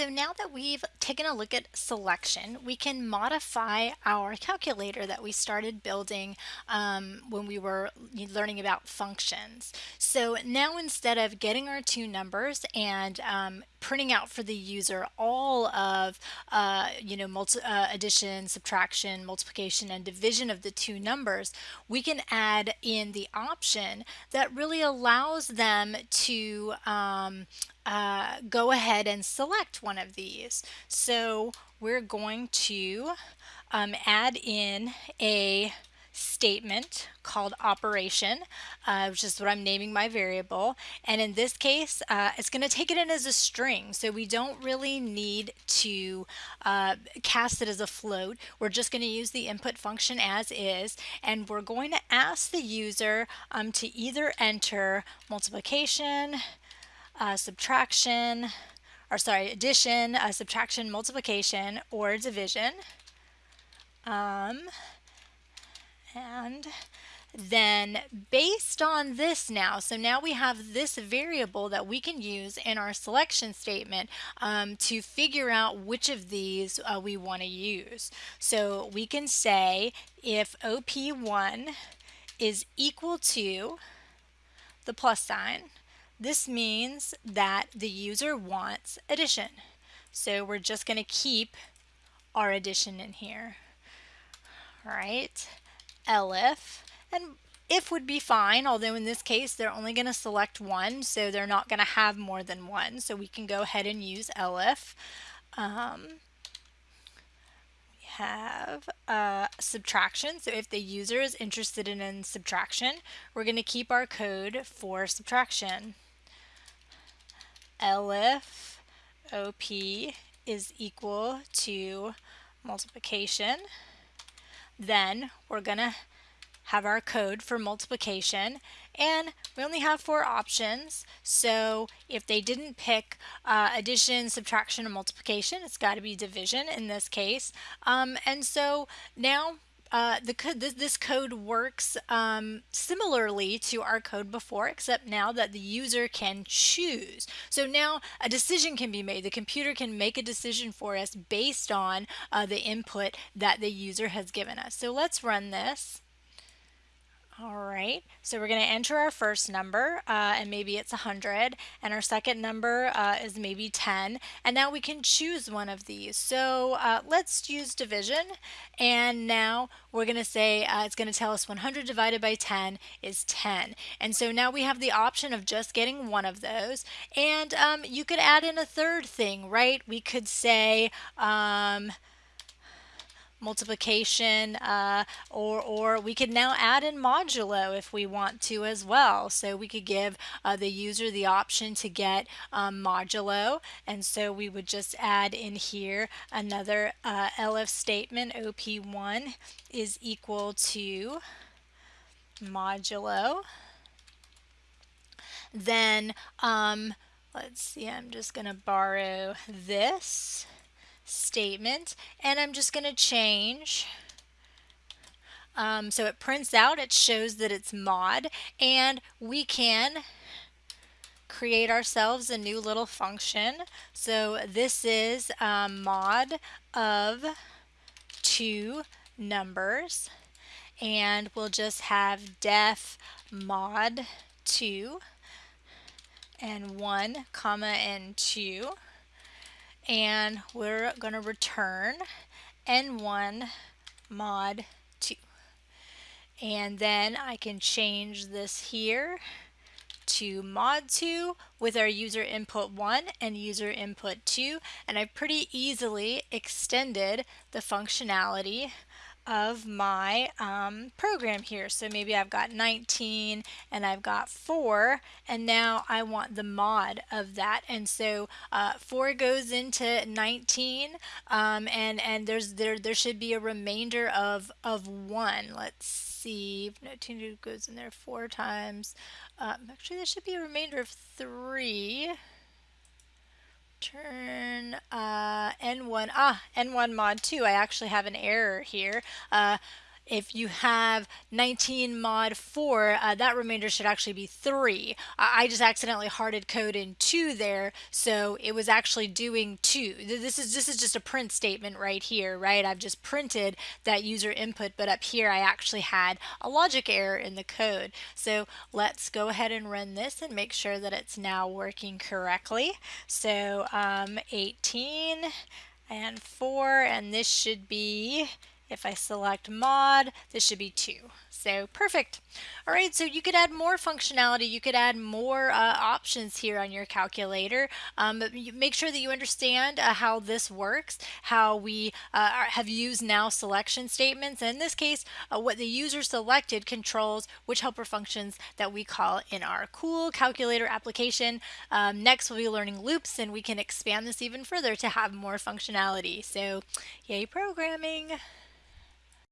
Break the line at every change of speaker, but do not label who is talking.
So now that we've taken a look at selection, we can modify our calculator that we started building um, when we were learning about functions. So now instead of getting our two numbers and um, printing out for the user all of uh, you know multi uh, addition, subtraction, multiplication, and division of the two numbers, we can add in the option that really allows them to um, uh, go ahead and select one of these. So we're going to um, add in a statement called operation, uh, which is what I'm naming my variable. And in this case, uh, it's going to take it in as a string. So we don't really need to uh, cast it as a float. We're just going to use the input function as is. And we're going to ask the user um, to either enter multiplication, uh, subtraction, or sorry, addition, uh, subtraction, multiplication, or division. Um, and then based on this now, so now we have this variable that we can use in our selection statement um, to figure out which of these uh, we want to use. So we can say if OP1 is equal to the plus sign, this means that the user wants addition. So we're just going to keep our addition in here. All right, elif, and if would be fine, although in this case they're only going to select one, so they're not going to have more than one. So we can go ahead and use elif. Um, we have uh, subtraction, so if the user is interested in, in subtraction, we're going to keep our code for subtraction elif OP is equal to multiplication, then we're going to have our code for multiplication and we only have four options. So if they didn't pick uh, addition subtraction and multiplication it's got to be division in this case. Um, and so now uh, the this, this, code works um, similarly to our code before, except now that the user can choose. So now a decision can be made. The computer can make a decision for us based on uh, the input that the user has given us. So let's run this. All right, so we're going to enter our first number, uh, and maybe it's 100, and our second number uh, is maybe 10, and now we can choose one of these. So uh, let's use division, and now we're going to say uh, it's going to tell us 100 divided by 10 is 10. And so now we have the option of just getting one of those, and um, you could add in a third thing, right? We could say, um, multiplication uh, or, or we could now add in modulo if we want to as well. So we could give uh, the user the option to get um, modulo and so we would just add in here another uh, elif statement op1 is equal to modulo. Then um, let's see I'm just going to borrow this statement and I'm just going to change. Um, so it prints out it shows that it's mod and we can create ourselves a new little function. So this is um, mod of two numbers and we'll just have def mod 2 n1 comma n2 and we're going to return n1 mod 2 and then I can change this here to mod 2 with our user input 1 and user input 2 and I pretty easily extended the functionality of my um, program here. So maybe I've got 19 and I've got 4 and now I want the mod of that and so uh, 4 goes into 19 um, and and there's there there should be a remainder of of 1. Let's see 19 goes in there 4 times. Uh, actually there should be a remainder of 3 turn uh, n1 ah n1 mod 2 I actually have an error here. Uh, if you have 19 mod 4, uh, that remainder should actually be 3. I just accidentally harded code in 2 there, so it was actually doing 2. This is, this is just a print statement right here, right? I've just printed that user input, but up here I actually had a logic error in the code. So let's go ahead and run this and make sure that it's now working correctly. So um, 18 and 4 and this should be if I select mod, this should be 2. So perfect. All right, so you could add more functionality. You could add more uh, options here on your calculator. Um, make sure that you understand uh, how this works, how we uh, have used now selection statements. And in this case, uh, what the user selected controls which helper functions that we call in our cool calculator application. Um, next, we'll be learning loops, and we can expand this even further to have more functionality. So yay programming!